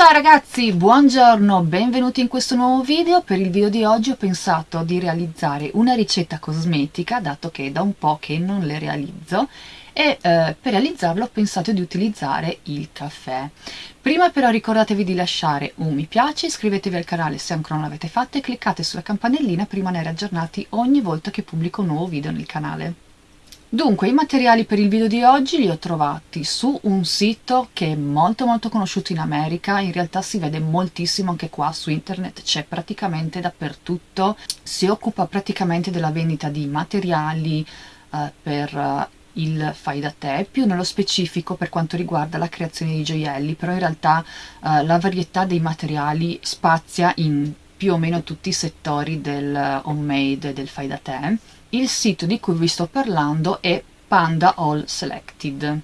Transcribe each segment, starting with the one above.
Ciao ragazzi, buongiorno, benvenuti in questo nuovo video. Per il video di oggi ho pensato di realizzare una ricetta cosmetica, dato che è da un po' che non le realizzo, e eh, per realizzarlo ho pensato di utilizzare il caffè. Prima però ricordatevi di lasciare un mi piace, iscrivetevi al canale se ancora non l'avete fatto e cliccate sulla campanellina per rimanere aggiornati ogni volta che pubblico un nuovo video nel canale. Dunque, i materiali per il video di oggi li ho trovati su un sito che è molto molto conosciuto in America, in realtà si vede moltissimo anche qua su internet, c'è praticamente dappertutto, si occupa praticamente della vendita di materiali eh, per eh, il fai da te, più nello specifico per quanto riguarda la creazione di gioielli, però in realtà eh, la varietà dei materiali spazia in più o meno tutti i settori del homemade, del fai da te il sito di cui vi sto parlando è Panda All Selected.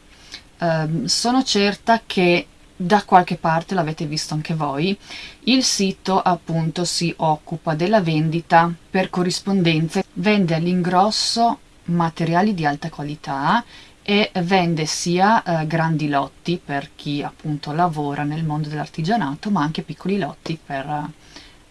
Um, sono certa che da qualche parte l'avete visto anche voi. Il sito appunto si occupa della vendita per corrispondenza, vende all'ingrosso materiali di alta qualità e vende sia eh, grandi lotti per chi appunto lavora nel mondo dell'artigianato ma anche piccoli lotti per eh,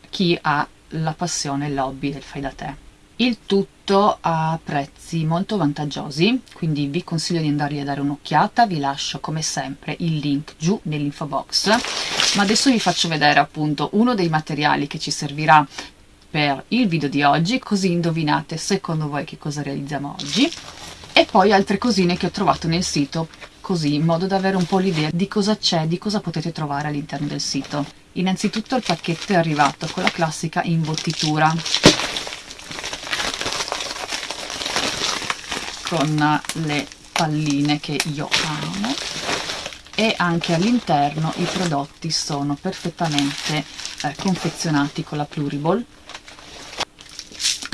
chi ha la passione e il hobby del fai da te il tutto a prezzi molto vantaggiosi quindi vi consiglio di andargli a dare un'occhiata vi lascio come sempre il link giù nell'info box. Ma adesso vi faccio vedere appunto uno dei materiali che ci servirà per il video di oggi così indovinate secondo voi che cosa realizziamo oggi. E poi altre cosine che ho trovato nel sito così in modo da avere un po' l'idea di cosa c'è, di cosa potete trovare all'interno del sito. Innanzitutto il pacchetto è arrivato con la classica imbottitura con le palline che io amo e anche all'interno i prodotti sono perfettamente eh, confezionati con la Pluriball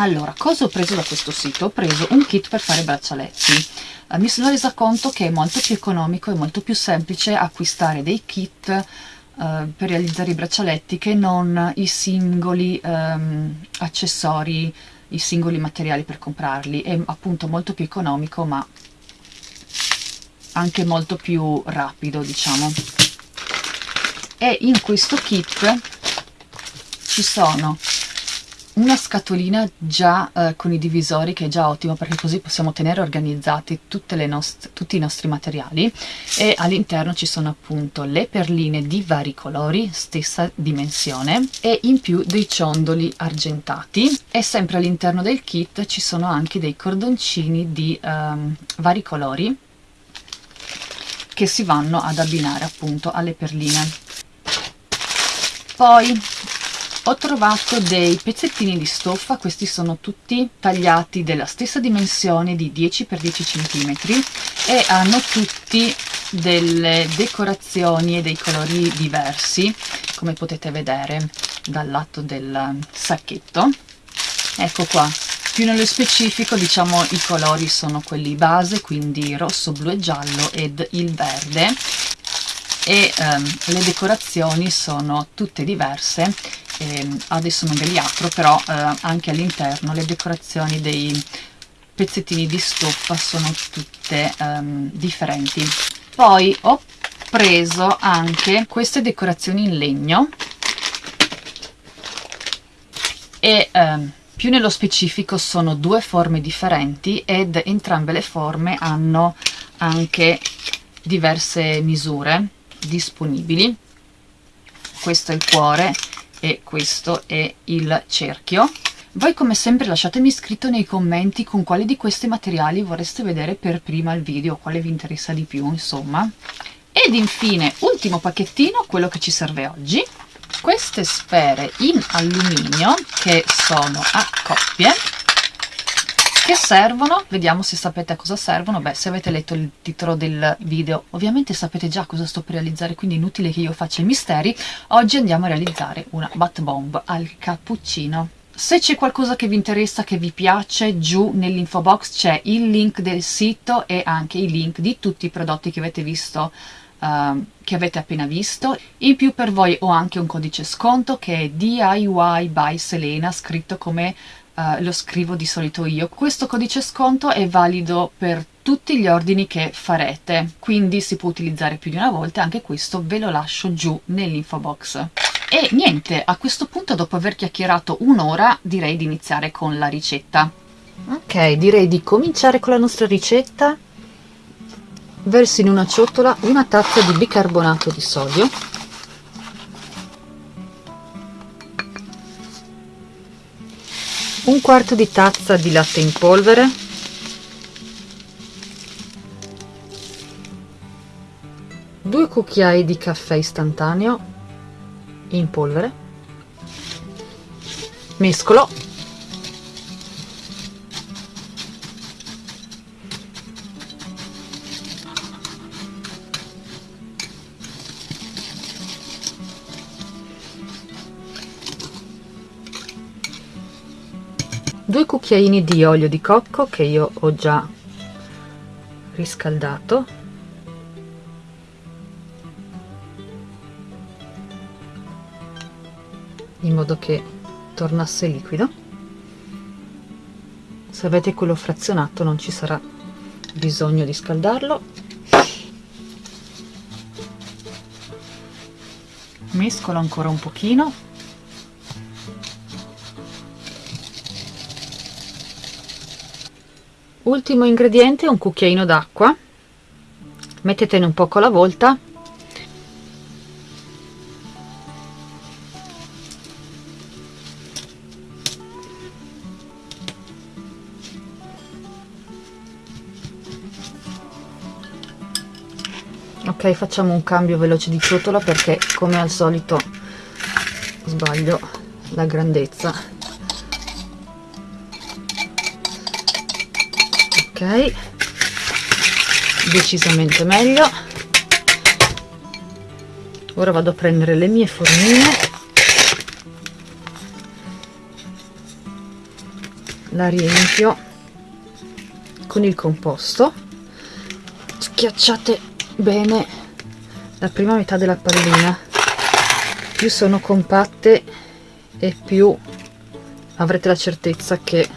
allora, cosa ho preso da questo sito? Ho preso un kit per fare braccialetti. Eh, mi sono resa conto che è molto più economico e molto più semplice acquistare dei kit eh, per realizzare i braccialetti che non i singoli ehm, accessori i singoli materiali per comprarli. È appunto molto più economico ma anche molto più rapido diciamo. E in questo kit ci sono una scatolina già eh, con i divisori che è già ottimo perché così possiamo tenere organizzati tutti i nostri materiali. E all'interno ci sono appunto le perline di vari colori stessa dimensione e in più dei ciondoli argentati. E sempre all'interno del kit ci sono anche dei cordoncini di um, vari colori che si vanno ad abbinare appunto alle perline. Poi ho trovato dei pezzettini di stoffa questi sono tutti tagliati della stessa dimensione di 10 x 10 cm e hanno tutti delle decorazioni e dei colori diversi come potete vedere dal lato del sacchetto. Ecco qua. Più nello specifico diciamo i colori sono quelli base quindi rosso blu e giallo ed il verde. E ehm, le decorazioni sono tutte diverse e adesso non ve li apro però eh, anche all'interno le decorazioni dei pezzettini di stoffa sono tutte um, differenti. Poi ho preso anche queste decorazioni in legno. E um, più nello specifico sono due forme differenti ed entrambe le forme hanno anche diverse misure disponibili. Questo è il cuore e questo è il cerchio. Voi come sempre lasciatemi scritto nei commenti con quali di questi materiali vorreste vedere per prima il video, quale vi interessa di più insomma. Ed infine, ultimo pacchettino, quello che ci serve oggi, queste sfere in alluminio che sono a coppie che servono, vediamo se sapete a cosa servono, beh se avete letto il titolo del video ovviamente sapete già cosa sto per realizzare quindi inutile che io faccia i misteri, oggi andiamo a realizzare una bat bomb al cappuccino. Se c'è qualcosa che vi interessa, che vi piace, giù nell'info box c'è il link del sito e anche i link di tutti i prodotti che avete visto Uh, che avete appena visto. In più per voi ho anche un codice sconto che è DIY by Selena scritto come uh, lo scrivo di solito io. Questo codice sconto è valido per tutti gli ordini che farete quindi si può utilizzare più di una volta anche questo ve lo lascio giù nell'info box. E niente a questo punto dopo aver chiacchierato un'ora direi di iniziare con la ricetta. Ok direi di cominciare con la nostra ricetta. Versi in una ciotola una tazza di bicarbonato di sodio un quarto di tazza di latte in polvere. Due cucchiai di caffè istantaneo in polvere. Mescolo due cucchiaini di olio di cocco che io ho già riscaldato. In modo che tornasse liquido. Se avete quello frazionato non ci sarà bisogno di scaldarlo. Mescolo ancora un pochino ultimo ingrediente un cucchiaino d'acqua. Mettetene un poco alla volta. Ok facciamo un cambio veloce di ciotola perché come al solito sbaglio la grandezza decisamente meglio. Ora vado a prendere le mie formine. La riempio con il composto. Schiacciate bene la prima metà della pallina. Più sono compatte e più avrete la certezza che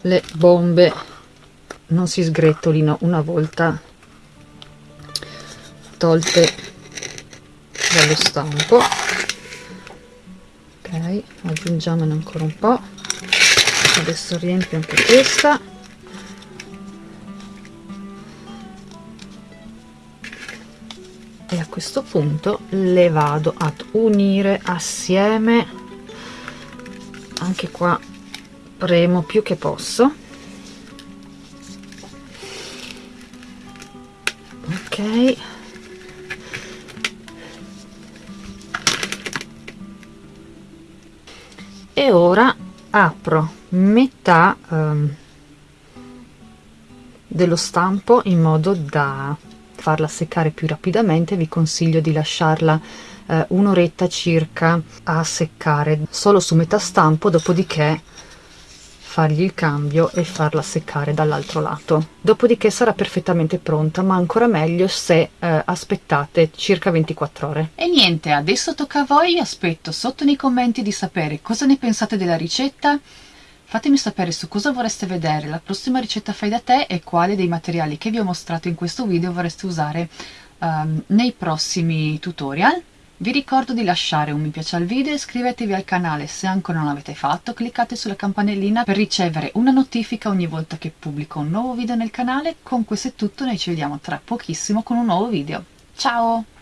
le bombe non si sgretolino una volta tolte dallo stampo. Ok aggiungiamone ancora un po. Adesso riempio anche questa. E a questo punto le vado ad unire assieme. Anche qua premo più che posso e ora apro metà um, dello stampo in modo da farla seccare più rapidamente. Vi consiglio di lasciarla uh, un'oretta circa a seccare solo su metà stampo dopodiché fargli il cambio e farla seccare dall'altro lato. Dopodiché sarà perfettamente pronta ma ancora meglio se eh, aspettate circa 24 ore. E niente adesso tocca a voi aspetto sotto nei commenti di sapere cosa ne pensate della ricetta. Fatemi sapere su cosa vorreste vedere la prossima ricetta fai da te e quale dei materiali che vi ho mostrato in questo video vorreste usare um, nei prossimi tutorial vi ricordo di lasciare un mi piace al video, iscrivetevi al canale se ancora non l'avete fatto, cliccate sulla campanellina per ricevere una notifica ogni volta che pubblico un nuovo video nel canale. Con questo è tutto, noi ci vediamo tra pochissimo con un nuovo video. Ciao!